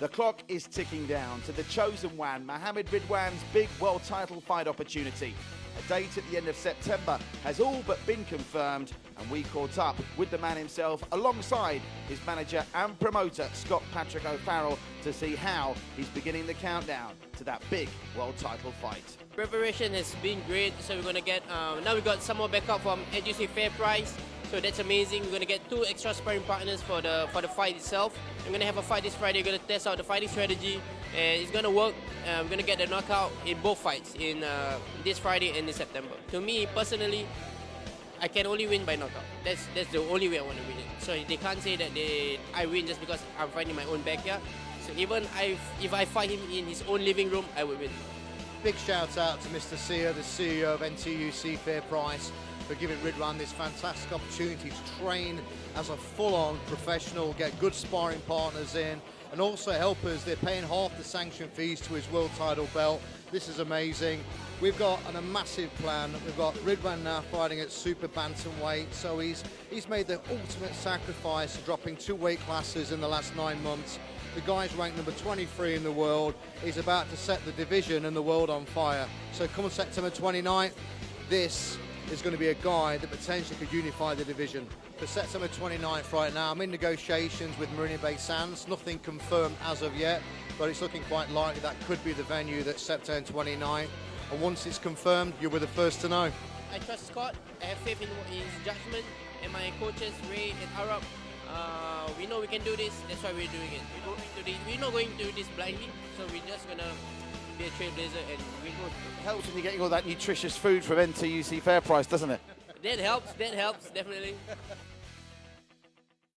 The clock is ticking down to the chosen one, Muhammad Ridhwan's big world title fight opportunity. A date at the end of September has all but been confirmed, and we caught up with the man himself alongside his manager and promoter, Scott Patrick O'Farrell, to see how he's beginning the countdown to that big world title fight. Preparation has been great, so we're gonna get um, now we've got some more backup from NTUC Fair Price, so that's amazing. We're gonna get two extra sparring partners for the for the fight itself. I'm gonna have a fight this Friday. We're gonna test out the fighting strategy, and it's gonna work. Uh, we're gonna get the knockout in both fights in uh, this Friday and in September. To me personally, I can only win by knockout. That's that's the only way I want to win it. So they can't say that they I win just because I'm fighting my own backyard. So even I, if I fight him in his own living room, I will win. Big shout out to Mr. Seah, the CEO of NTUC Fair Price, for giving Ridhwan this fantastic opportunity to train as a full-on professional, get good sparring partners in, and also help us. They're paying half the sanction fees to his world title belt. This is amazing. We've got an, a massive plan. We've got Ridhwan now fighting at super bantamweight, so he's he's made the ultimate sacrifice, dropping two weight classes in the last nine months. The guy's ranked number 23 in the world. He's about to set the division and the world on fire. So come September 29th, this is going to be a guy that potentially could unify the division. For September 29th right now, I'm in negotiations with Marina Bay Sands. Nothing confirmed as of yet, but it's looking quite likely that could be the venue that's September 29th. And once it's confirmed, you'll be the first to know. I trust Scott. I have faith in his judgment and my coaches Ray and Arab. Uh, we know we can do this. That's why we're doing it. We're not going to do this blindly. So we're just gonna be a trailblazer and we go. Helps when you're getting all that nutritious food from NTUC Fair Price, doesn't it? That helps. That helps definitely.